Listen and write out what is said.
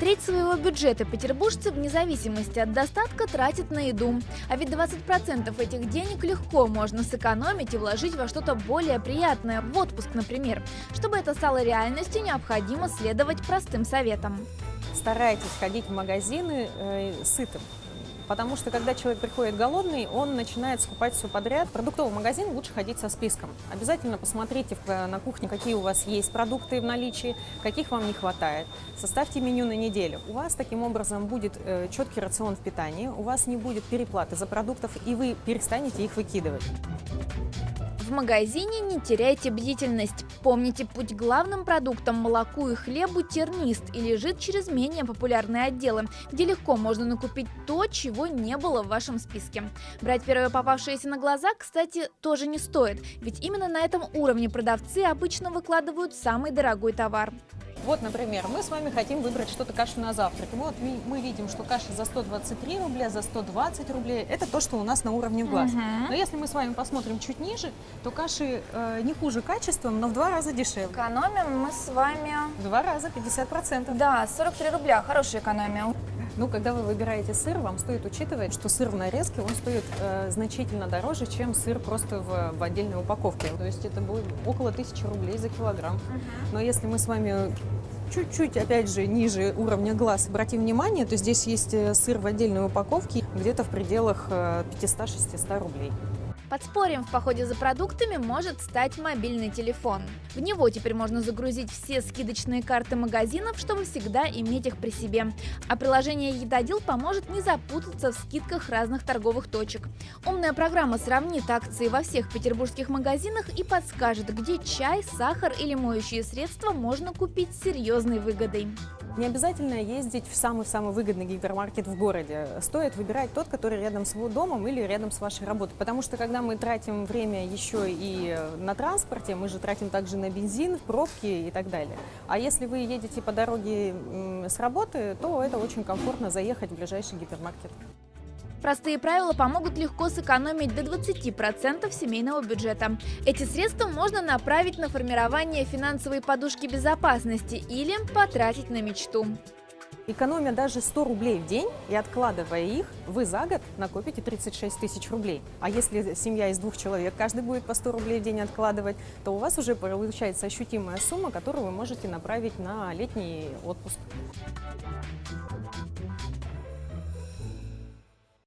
Треть своего бюджета петербуржцы вне зависимости от достатка тратят на еду. А ведь 20% этих денег легко можно сэкономить и вложить во что-то более приятное, в отпуск, например. Чтобы это стало реальностью, необходимо следовать простым советам. Старайтесь ходить в магазины э, сытым. Потому что, когда человек приходит голодный, он начинает скупать все подряд. В продуктовый магазин лучше ходить со списком. Обязательно посмотрите на кухне, какие у вас есть продукты в наличии, каких вам не хватает. Составьте меню на неделю. У вас таким образом будет э, четкий рацион в питании, у вас не будет переплаты за продуктов, и вы перестанете их выкидывать. В магазине не теряйте бдительность. Помните, путь главным продуктам молоку и хлебу тернист и лежит через менее популярные отделы, где легко можно накупить то, чего не было в вашем списке. Брать первое попавшееся на глаза, кстати, тоже не стоит, ведь именно на этом уровне продавцы обычно выкладывают самый дорогой товар. Вот, например, мы с вами хотим выбрать что-то кашу на завтрак. Вот мы видим, что каша за 123 рубля, за 120 рублей. Это то, что у нас на уровне глаз. Угу. Но если мы с вами посмотрим чуть ниже, то каши э, не хуже качеством, но в два раза дешевле. Экономим мы с вами... Два раза, 50%. Да, 43 рубля, хорошая экономия. Ну, когда вы выбираете сыр, вам стоит учитывать, что сыр в нарезке, он стоит э, значительно дороже, чем сыр просто в, в отдельной упаковке. То есть это будет около 1000 рублей за килограмм. Uh -huh. Но если мы с вами чуть-чуть, опять же, ниже уровня глаз обратим внимание, то здесь есть э, сыр в отдельной упаковке где-то в пределах 500-600 э, рублей. Подспорьем в походе за продуктами может стать мобильный телефон. В него теперь можно загрузить все скидочные карты магазинов, чтобы всегда иметь их при себе. А приложение «Едодил» поможет не запутаться в скидках разных торговых точек. Умная программа сравнит акции во всех петербургских магазинах и подскажет, где чай, сахар или моющие средства можно купить с серьезной выгодой. Не обязательно ездить в самый-самый выгодный гипермаркет в городе. Стоит выбирать тот, который рядом с домом или рядом с вашей работой. Потому что когда мы тратим время еще и на транспорте, мы же тратим также на бензин, пробки и так далее. А если вы едете по дороге с работы, то это очень комфортно заехать в ближайший гипермаркет. Простые правила помогут легко сэкономить до 20% семейного бюджета. Эти средства можно направить на формирование финансовой подушки безопасности или потратить на мечту. Экономя даже 100 рублей в день и откладывая их, вы за год накопите 36 тысяч рублей. А если семья из двух человек, каждый будет по 100 рублей в день откладывать, то у вас уже получается ощутимая сумма, которую вы можете направить на летний отпуск.